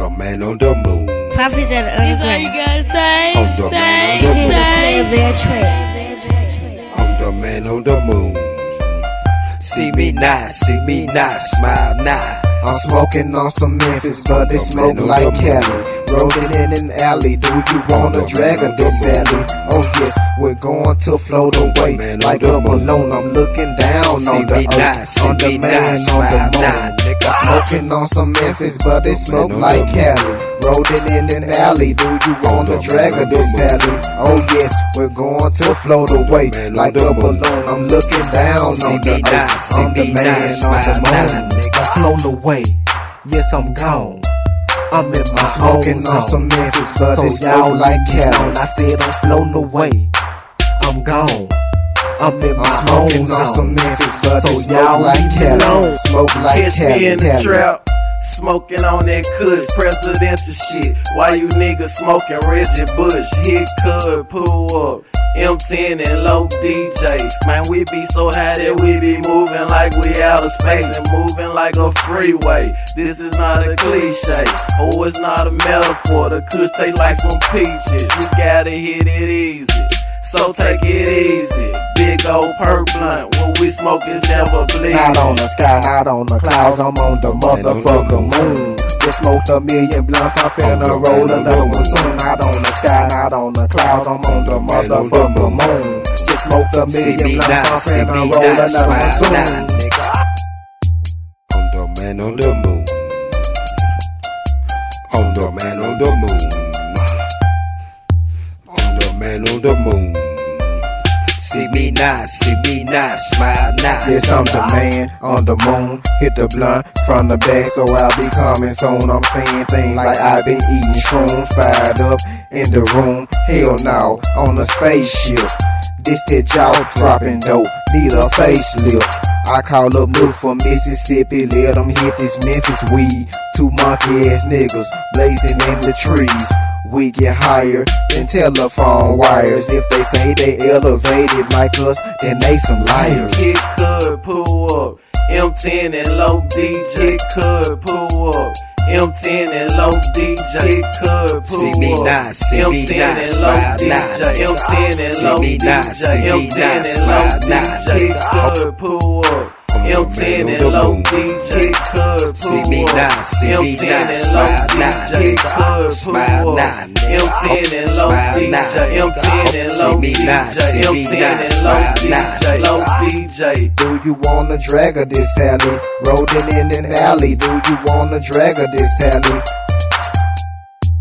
the man on the moon. Prophets of the That's all you underground. gotta. On the man on This is a moon. player bear track. I'm the man on the moon. See me now, see me now, smile now. I'm smoking on some Memphis, but it smoke like Cali. Rolling in an alley, do you wanna drag a this alley? Oh yes, we're going to float away like a balloon. I'm looking down on the earth, see on the man, on smile the moon. nigga. Smoking on some Memphis, but it smoke like Cali. Rolling in an alley, do you wanna drag man a on this alley? Oh yes, we're going to float away like a balloon. I'm looking down on the earth, see on the me now, man, on the now, moon. nigga. flown away. Yes, I'm gone. I'm in my I'm smoking own on some Memphis, but So it y'all smoke like Cali. I said I'm flown away, I'm gone. I'm in my I'm smoking on some Memphis, but So it smoke y'all like leave me Cali. alone. Smoke like Catch Cali. me in the Cali. trap, smoking on that cuss presidential shit. Why you niggas smoking Reggie Bush? Hit Cud, pull up. M10 and low DJ. Man, we be so high that we be moving like we out of space and moving like a freeway. This is not a cliche. Oh, it's not a metaphor. The kush taste like some peaches. You gotta hit it easy. So take it easy. Big old purple blunt. What we smoke is never bleed. Not on the sky, not on the clouds, I'm on the motherfucking moon. Just smoked a million blunts, I'm finna roll man on the another one soon. Not on the sky, not on the clouds, I'm on the On the man on the motherfucking moon. moon. Just smoked a million blunts, I'm finna roll another one soon. nigga. I'm the man on the moon. I'm the man on the moon. I'm the man on the moon. See me now, see me now, smile now. Yes, I'm the man on the moon. Hit the blunt from the back, so I'll be coming soon. I'm saying things like I've been eating shrooms, fired up in the room. Hell no, on a spaceship. This that jaw dropping dope, need a facelift. I call up Nuke from Mississippi, let them hit this Memphis weed. Two monkey ass niggas blazing in the trees. We get higher than telephone wires. If they say they elevated like us, then they some liars. Kid Cudi pull up. M10 and low DJ Kid Cudi pull up. M10 and low DJ could pull See me up. now, see me M10 now, and low smile DJ. now. M10 and low me now, see DJ. M10 and low DJ nigga. could pull up. I'm M10 and low. DJ could See me now, see me M10 now, smile low now, DJ nigga. could Smile pull now, up. nigga. M10 and low Smile now, DJ. M10 and low DJ. see me M10 now, and low now, Low. DJ. Do you wanna drag her this alley? Rolling in an alley. Do you wanna drag her this alley?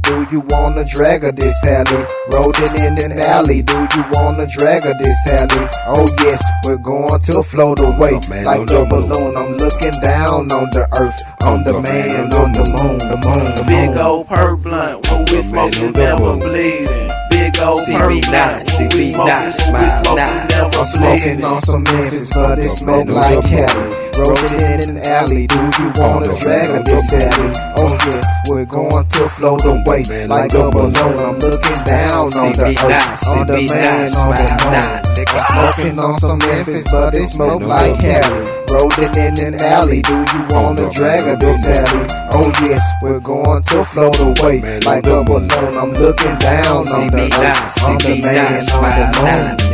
Do you wanna drag her this alley? Rolling in an alley. Do you wanna drag her this alley? Oh yes, we're going to float away the man like on the a balloon. I'm looking down on the earth, on the man on the moon, the moon, the Big moon. old purple blunt, when we the smoke man is on never moon. bleeding. Big old See purple me now, blunt, see we me smoke now, is smile smoke now. never I'm smoking on some Memphis, but it the smoke like the moon. Cali. Rolling in an alley, do you wanna drag on this alley? Oh yes, we're going to float away like a balloon. I'm looking down on the earth, on the man on the moon. I'm smoking on some Memphis, but it smoke like Cali. Rolling in an alley, do you wanna drag on this alley? Oh yes, we're going to float away like a balloon. I'm looking down on the earth, on the man on the moon.